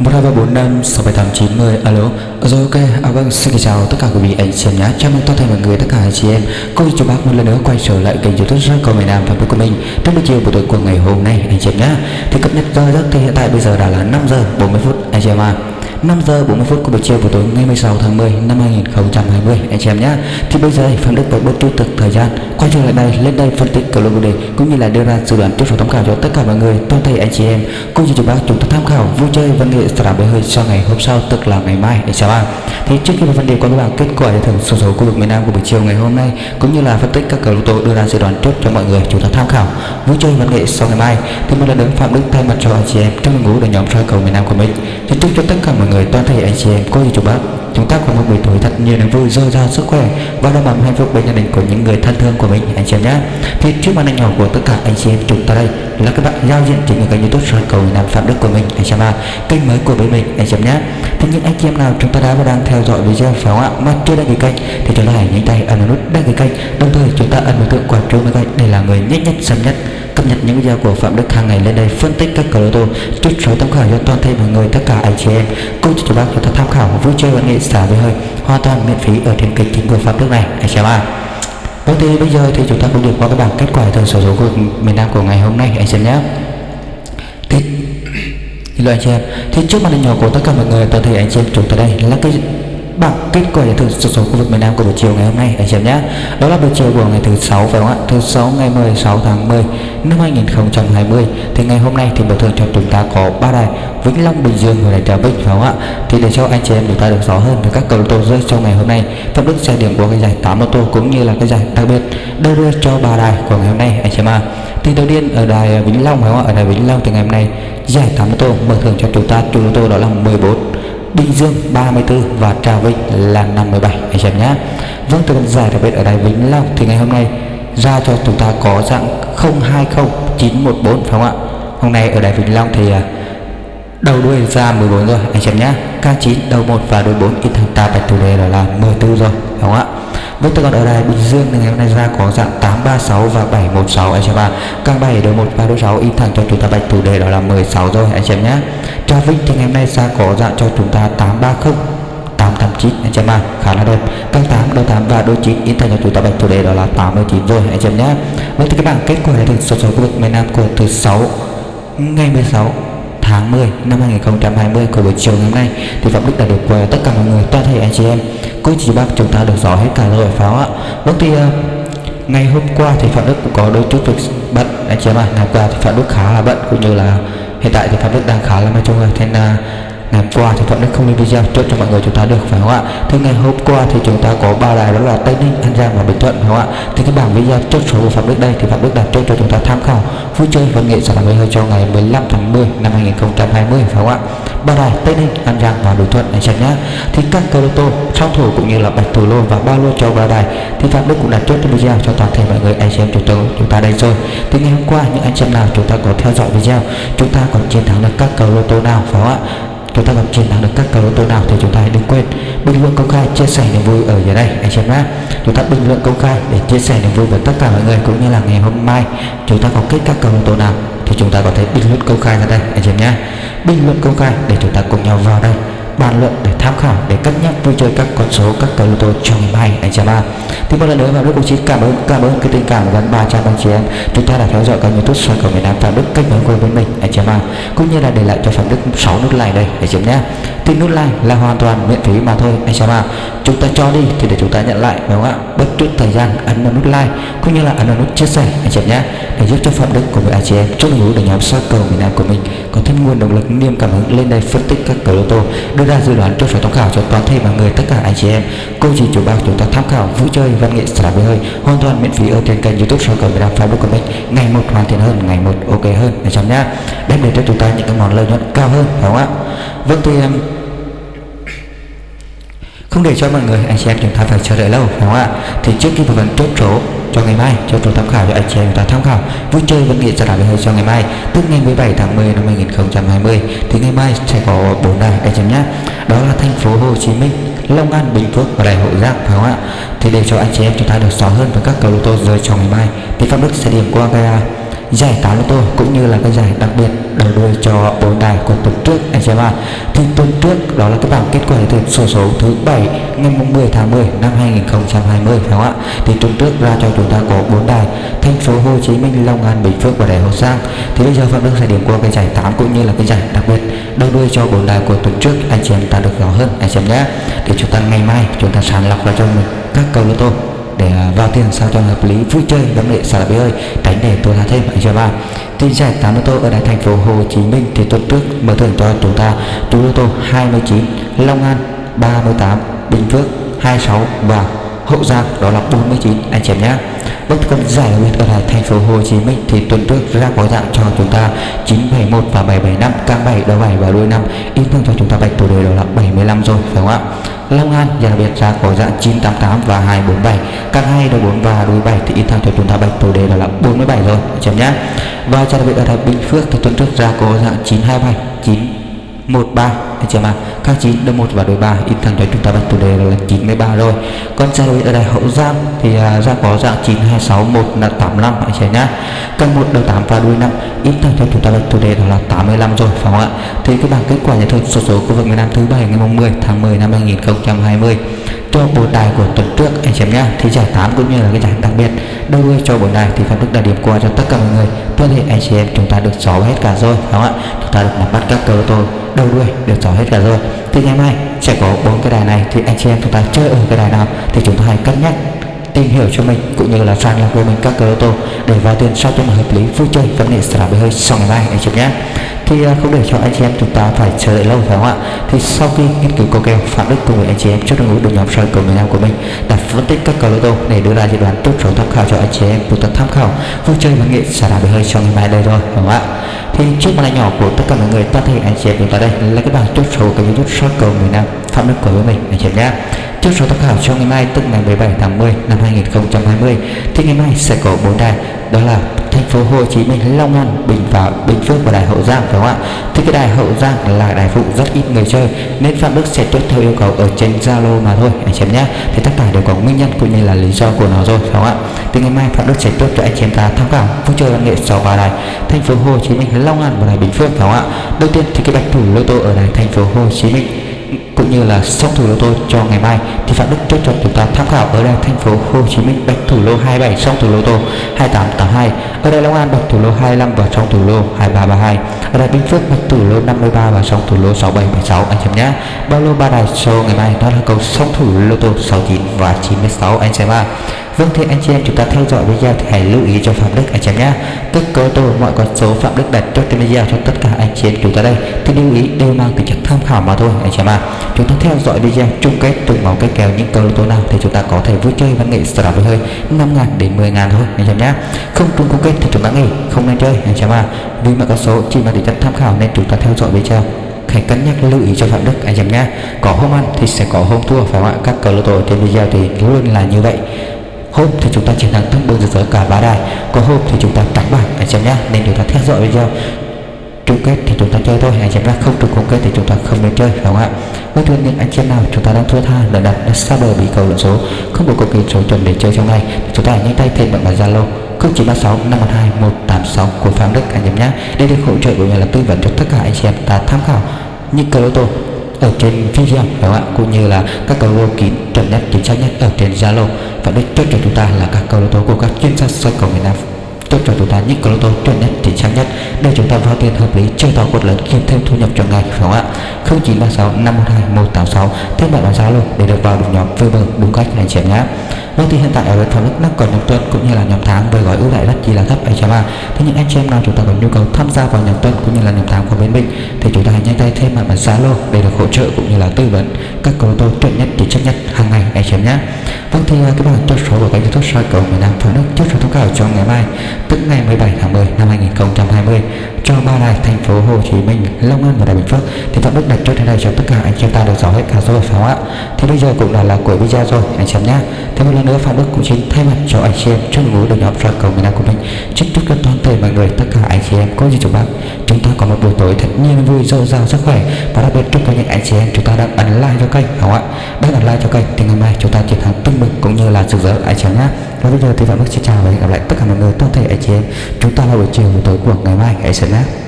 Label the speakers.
Speaker 1: 1234 67890 alo. Ờ, rồi ok. À, vâng xin chào tất cả quý vị anh chị em nhé. Chào mừng toàn thể mọi người tất cả anh chị em. Cô chú bác một lần nữa quay trở lại kênh youtube rất cầu miền nam và của mình. Trong buổi chiều buổi tối của ngày hôm nay anh chị em nhé. Thì cập nhật giờ giấc thì hiện tại bây giờ đã là 5 giờ 40 phút anh chị em à 5 giờ 40 phút của buổi chiều buổi tối, ngày 16 tháng 10 năm 2020 anh chị em nhé thì bây giờ Phạm Đức với bớt tiêu thực thời gian. Quay trở lại đây, lên đây phân tích cầu lô đề, cũng như là đưa ra dự đoán tiếp số tham khảo cho tất cả mọi người, toàn thể anh chị em. Cô chú chú bác chúng ta tham khảo vui chơi văn nghệ sẽ bơi hơi sau ngày hôm sau, tức là ngày mai. Anh chị em thì trước khi vào phần tích qua các bạn kết quả giải thưởng số số khu vực miền Nam của buổi chiều ngày hôm nay, cũng như là phân tích các cầu lô tô đưa ra dự đoán trước cho mọi người chúng ta tham khảo vui chơi văn nghệ sau ngày mai, thì một lần nữa Phạm Đức thay mặt cho anh chị em trong đội ngũ đội nhóm soi cầu miền Nam của mình, xin chúc cho tất cả mọi người toàn thể anh chị em cô chú bác. Chúng ta có một buổi tối thật nhiều niềm vui, dồi dào sức khỏe. Và đầm ấm hạnh phúc bên gia đình của những người thân thương của mình, anh chị em nhé. Thì trước màn ảnh nhỏ của tất cả anh chị em chúng ta đây là các bạn giao diện trên kênh youtube soi cầu nam phạm đức của mình, anh chị em à kênh mới của bên mình, anh chị em nhé thế những anh chị em nào chúng ta đã và đang theo dõi video phải không ạ? Mà chưa đăng ký kênh thì chúng ta hãy nhanh tay ấn nút đăng ký kênh. Đồng thời chúng ta ấn biểu tượng quả chuông bên cạnh để là người nhanh nhất, sớm nhất cập nhật những video của Phạm Đức hàng ngày lên đây phân tích các cờ lô tô chút số tham khảo cho toàn thể mọi người, tất cả anh chị em. Cô chú bác chúng ta tham khảo, vui chơi văn nghệ xả với hơi, hoàn toàn miễn phí ở trên kênh chính của Phạm Đức này. Anh chị em à Ok bây giờ thì chúng ta cũng được qua các bảng kết quả thường sổ số của miền Nam của ngày hôm nay, anh xem nhé thì anh chị em thì trước màn hình nhỏ của tất cả mọi người toàn thể anh chị em chúng ta đây. Là cái bảng kết quả giải thưởng số số khu vực miền Nam của buổi chiều ngày hôm nay, anh chị em nhé. Đó là buổi chiều của ngày thứ sáu, phải không ạ? Thứ sáu ngày 16 tháng 10 năm 2020 thì ngày hôm nay thì mở thường cho chúng ta có ba đài, Vĩnh Long, Bình Dương và đài Trà Vinh, phải không ạ? Thì để cho anh chị em chúng ta được rõ hơn về các cầu tô rơi trong ngày hôm nay phân tích xe điểm của cái giải 8 ô tô cũng như là cái giải đặc biệt đưa đưa cho ba đài của ngày hôm nay, anh chị em à thì đầu tiên ở đài Vĩnh Long, phải không ạ? Ở đài Vĩnh Long thì ngày hôm nay giải 8 ô tô mở thường cho chúng ta chủ ô tô đó là 14 Bình Dương 34 và Trà Vinh là 57 anh em nhé. Vâng từ giải đặc biệt ở đài Vĩnh Long thì ngày hôm nay ra cho chúng ta có dạng 020914 phải không ạ? Hôm nay ở đài Vĩnh Long thì à, đầu đuôi ra 14 rồi, anh em nhé. K9 đầu 1 và đuôi 4 in thằng ta bạch thủ đề đó là 14 rồi, phải không ạ? Vâng tôi còn ở đài Bình Dương thì ngày hôm nay ra có dạng 836 và 716 anh em ạ. Càng 7 đầu 1 và đuôi 6 in thẳng cho chúng ta bạch thủ đề đó là 16 rồi, anh em nhé. Cho Vinh thì ngày hôm nay ra có dạng cho chúng ta 830 889 anh chị em ạ khá là đẹp. Càng 8 đôi 8 và đôi 9 in thành cho chúng ta bạch chủ đề đó là 89 rồi anh chị em nhé. Vậy thì các bạn kết quả là được số số của miền Nam của thứ 6 ngày 16 tháng 10 năm 2020 của buổi chiều ngày hôm nay. Thì Phạm Đức đã được qua tất cả mọi người toàn thể anh chị em. Cô chị bác chúng ta được rõ hết cả rồi pháo ạ? Vâng thì uh, ngày hôm qua thì Phạm Đức cũng có đôi chút việc bận anh chị em ạ. À. ngày qua thì Phạm Đức khá là bận cũng như là hiện tại thì pháp Đức đang khá là mệt trung rồi. Nên là ngày hôm qua thì thuận Đức không lên video trước cho mọi người chúng ta được, phải không ạ? Thế ngày hôm qua thì chúng ta có ba đài, đó là Tây Ninh, An Giang và Bình Thuận, phải không ạ? Thì cái bảng video trước số của Phạm Đức đây thì Phạm Đức đặt trước cho chúng ta tham khảo. Vui chơi văn nghệ sản phẩm hơi cho ngày 15 tháng 10 năm 2020 phải không ạ? Ba đài Tây Ninh, An Giang và Bình Thuận, anh xem nhá. thì các cơ lô tô song thủ cũng như là bạch thủ lô và ba lô cho ba đài thì Phạm Đức cũng đặt trước cho video cho toàn thể mọi người anh xem chúng ta chúng ta đây rồi. Thì ngày hôm qua, những anh xem nào chúng ta có theo dõi video, chúng ta còn chiến thắng được các cầu lô tô nào, phải không ạ? Chúng ta gặp chiến thắng được các cầu lô tô nào thì chúng ta hãy đừng quên. Bình luận công khai chia sẻ niềm vui ở dưới đây, anh xem nhé. Chúng ta bình luận công khai để chia sẻ niềm vui với tất cả mọi người cũng như là ngày hôm mai chúng ta có kết các cầu lô tô nào thì chúng ta có thể bình luận công khai ra đây, anh xem nhé. Bình luận công khai để chúng ta cùng nhau vào đây bàn luận để tham khảo, để cân nhắc vui chơi các con số, các cầu lô tô trong ngày anh chị em. Thì một lần nữa vào đức cũng xin cảm ơn cảm ơn cái tình cảm gần ba trăm anh chị em. Chúng ta đã theo dõi kênh youtube soi cầu miền nam phạm đức, kênh nối của bên mình, anh chị em cũng như là để lại cho phạm đức 6 nút like đây, để chấm nhé. Thì nút like là hoàn toàn miễn phí mà thôi, anh chị em chúng ta cho đi thì để chúng ta nhận lại đúng không ạ? Bất chút thời gian, ấn vào nút like, cũng như là ấn vào nút chia sẻ, anh chị em nhé, để giúp cho phạm đức của người anh chị em chúc ngủ để nhóm soi cầu miền nam của mình có thêm nguồn động lực, niềm cảm hứng lên đây phân tích các cầu lô tô, đưa ra dự đoán cho số tham khảo cho toàn thể mọi người, tất cả anh chị em. Cô chị chủ bác chúng ta tham khảo vui chơi, văn nghệ, xả với hơi, hoàn toàn miễn phí ở trên kênh youtube soi cầu miền nam facebook của mình. Ngày một hoàn thiện hơn, ngày một ok hơn, anh chị nhé. Đem đến cho chúng ta những cái món lợi nhuận cao hơn đúng không ạ? Vâng thì, em không để cho mọi người, anh chị em chúng ta phải chờ đợi lâu, phải không ạ? Thì trước khi phần chốt số cho ngày mai cho số tham khảo cho anh chị em chúng ta tham khảo, vui chơi văn nghệ sẽ làm hơi cho ngày mai. Tức ngày 17 tháng 10 năm 2020 thì ngày mai sẽ có bốn đài, anh chị em nhé. Đó là thành phố Hồ Chí Minh, Long An, Bình Phước và Đại Hội Giang, phải không ạ? Thì để cho anh chị em chúng ta được rõ hơn về các cầu lô tô rơi trong ngày mai, thì Pháp Đức sẽ điểm qua gara giải tám lô tô cũng như là cái giải đặc biệt đầu đuôi cho bốn đài của tuần trước anh chị em ạ thì tuần trước, đó là cái bảng kết quả thực sổ số thứ bảy, ngày 10 tháng 10 năm 2020 phải không ạ? Thì tuần trước ra cho chúng ta có bốn đài, thành phố Hồ Chí Minh, Long An, Bình Phước và Đại Hậu Giang. Thì bây giờ Phạm Đức sẽ điểm qua cái giải 8 cũng như là cái giải đặc biệt đầu đuôi cho bốn đài của tuần trước. Anh chị em ta được rõ hơn, anh chị em nhé. Để chúng ta ngày mai chúng ta sàng lọc ra cho mình các cầu lô tô để vào tiền sao cho hợp lý, vui chơi đóng lệ xả bé ơi tránh để tôi ra thêm, anh cho ba tin giải tám ô tô ở đại thành phố Hồ Chí Minh, thì tuần trước mở thưởng cho chúng ta. Chú ô tô 29 Long An 38 Bình Phước 26 và Hậu Giang, đó là 49 anh chị em nhé. Bất còn giải huyệt ở lại thành phố Hồ Chí Minh, thì tuần trước ra có dạng cho chúng ta 971 và 775 càng 7 đầu 7 và đuôi 5 in thương cho chúng ta bạch tổ đề đó là 75 rồi, phải không ạ? Long An dạ, và đặc biệt ra có dạng 988 và 247 các hai đầu 4 và đuôi 7 thì in thẳng cho chúng ta bạch tổ đề là 47 rồi chấm nhá và cho đặc biệt ở tại Bình Phước thì tuần trước ra có dạng 927 913. 13 anh chị em ạ các chín đôi một và đôi ba in thẳng cho chúng ta bạch chủ đề là 93 rồi. Con xe ở đây hậu giang thì uh, ra có dạng 926 là 85 anh chị nhá. Căn một đầu 8 và đuôi 5 in thẳng cho chúng ta bạch chủ đề là 85 rồi phải không ạ? Thì cái bảng kết quả nhà thực số số khu vực miền Nam thứ bảy ngày 10 tháng 10 năm 2020 cho bộ đài của tuần trước anh chị em nhé, thì giải 8 cũng như là cái giải đặc biệt. Đâu đuôi cho bộ đài thì phạm đức đã điểm qua cho tất cả mọi người. Tôi thì anh chị em chúng ta được rõ hết cả rồi đúng không ạ? Chúng ta được nắm bắt các cơ tôi đầu đuôi được rõ hết cả rồi. Thì ngày mai sẽ có bốn cái đài này. Thì anh chị em chúng ta chơi ở cái đài nào thì chúng ta hãy cân nhắc tìm hiểu cho mình cũng như là sàng lọc với mình các cơ ô tô để vào tiền sao cho hợp lý vui chơi vấn đề sẽ là hơi sau ngày mai anh chị nhé thì à, không để cho anh chị em chúng ta phải chờ đợi lâu phải không ạ? Thì sau khi nghiên cứu câu kèo phạm đức cùng với anh chị em trước đội ngũ đội nhóm soi cầu miền nam của mình đã phân tích các cầu lô tô để đưa ra dự đoán tốt số tham khảo cho anh chị em chúng ta tham khảo vui chơi và nghệ sẽ bị hơi trong ngày mai đây rồi phải không ạ? Thì trước màn nhỏ của tất cả mọi người toàn thể anh chị em chúng ta đây là cái bảng chốt số của youtube soi cầu miền nam phạm đức của mình anh chị em nhé chốt số tham khảo cho ngày mai tức ngày 17 tháng 10 năm 2020 thì ngày mai sẽ có bốn đài đó là thành phố Hồ Chí Minh, Long An, Bình và Bình Phước và Đài Hậu Giang phải không ạ? Thì cái đài Hậu Giang là đài phụ rất ít người chơi nên Phạm Đức sẽ chốt theo yêu cầu ở trên Zalo mà thôi anh chị em nhé. Thì tất cả đều có nguyên nhân cũng như là lý do của nó rồi phải không ạ? Thì ngày mai Phạm Đức sẽ chốt cho anh chị em ta tham khảo vui chơi văn nghệ sáu vào đài thành phố Hồ Chí Minh, Long An và đài Bình Phước phải không ạ? Đầu tiên thì cái bạch thủ lô tô ở đài thành phố Hồ Chí Minh cũng như là song thủ lô tô cho ngày mai, thì phạm đức chốt cho chúng ta tham khảo ở đây thành phố Hồ Chí Minh bạch thủ lô 27 song thủ lô tô 2882 ở đây Long An bạch thủ lô 25 và song thủ lô 2332 ở đây Bình Phước bạch thủ lô 53 và song thủ lô 6776 anh xem nhé. Bao lô ba đài số ngày mai đó là cầu song thủ lô tô 69 và 96 anh xem ạ Vâng thì anh chị em, chúng ta theo dõi video thì hãy lưu ý cho Phạm Đức, anh chị em nhé Tức cơ tô mọi con số Phạm Đức đặt cho trên video cho tất cả anh chị em chúng ta đây thì lưu ý, đều mang tính chất tham khảo mà thôi, anh chị em ạ. À. Chúng ta theo dõi video chung kết từng máu kết kèo những cơ tô nào thì chúng ta có thể vui chơi văn nghệ sở với hơi 5 ngàn đến 10 ngàn thôi, anh chị em nhé Không trúng chung kết thì chúng ta nghỉ, không nên chơi, anh chị em ạ. À. Vì mọi con số chỉ mang tính chất tham khảo nên chúng ta theo dõi video hãy cân nhắc lưu ý cho phạm đức, anh em nhé có hôm ăn thì sẽ có hôm thua, phải không ạ các cờ lô tô trên video thì luôn là như vậy hôm thì chúng ta chiến thắng tâm bừng rực rỡ cả ba đài. Có hôm thì chúng ta đánh bảng, anh xem nhá nên chúng ta theo dõi video. Chung kết thì chúng ta chơi thôi, anh em nhé. Không trùng chung kết thì chúng ta không nên chơi phải không ạ? Với thương những anh chị em nào chúng ta đang thua tha lần đặt, đã xa bờ bị cầu lượng số, không có cầu kỳ số chuẩn để chơi trong này, thì chúng ta hãy nhanh tay thêm bạn bản zalo 0936 512 186 của Phạm Đức, anh em nhé. Đây được hỗ trợ của nhà là tư vấn cho tất cả anh chị em ta tham khảo những cờ lô tô ở trên video phải không ạ? Cũng như là các câu lô kín chuẩn nhất chính xác nhất ở trên Zalo. Và đích chốt cho chúng ta là các câu lô tô của các chuyên gia soi cầu miền Nam. Chốt cho chúng ta những câu lô tô chuẩn nhất chính xác nhất để chúng ta vào tiền hợp lý, chơi to cột lớn, kiếm thêm thu nhập trong ngày phải không ạ? 0936 512 186 thêm bạn vào Zalo để được vào được nhóm facebook đúng cách này chị nhé. Mức thì hiện tại ở bên Phạm Đức đang còn nhóm tuần cũng như là nhóm tháng với gói ưu đãi rất chỉ là thấp anh chị em Thế những anh chị em nào chúng ta có nhu cầu tham gia vào nhóm tuần cũng như là nhóm tháng của bên mình thì chúng ta hãy nhanh tay thêm mặt bản Zalo để được hỗ trợ cũng như là tư vấn các cầu tô chuẩn nhất chính xác nhất hàng ngày anh chị em nhé. Vâng thì à, các bạn chốt số của kênh youtube soi cầu miền Nam Phạm Đức chốt số thông cáo cho ngày mai tức ngày 17 tháng 10 năm 2020 cho ba đài thành phố Hồ Chí Minh, Long An và Đài Bình Phước thì Phạm Đức đặt chốt thế này cho tất cả anh chị em ta được rõ hết cả số phải không ạ? Thì bây giờ cũng đã là cuối video rồi anh chị em nhé. Thế một lần nữa Phạm Đức cũng xin thay mặt cho anh chị em trong ngũ đội nhóm ra cầu miền Nam của mình. Chúc chúc cho toàn thể mọi người, tất cả anh chị em có gì chúc bác. Chúng ta có một buổi tối thật nhiên vui dồi dào sức khỏe. Và đặc biệt chúc cho những anh chị em chúng ta đang ấn like cho kênh không ạ? Đang ấn like cho kênh thì ngày mai chúng ta chiến thắng tưng bừng cũng như là rực rỡ, anh chị em nhé. Và bây giờ thì Phạm Đức xin chào và hẹn gặp lại tất cả mọi người, toàn thể anh chị em. Chúng ta là buổi chiều buổi tối của ngày mai hãy sớm nhé.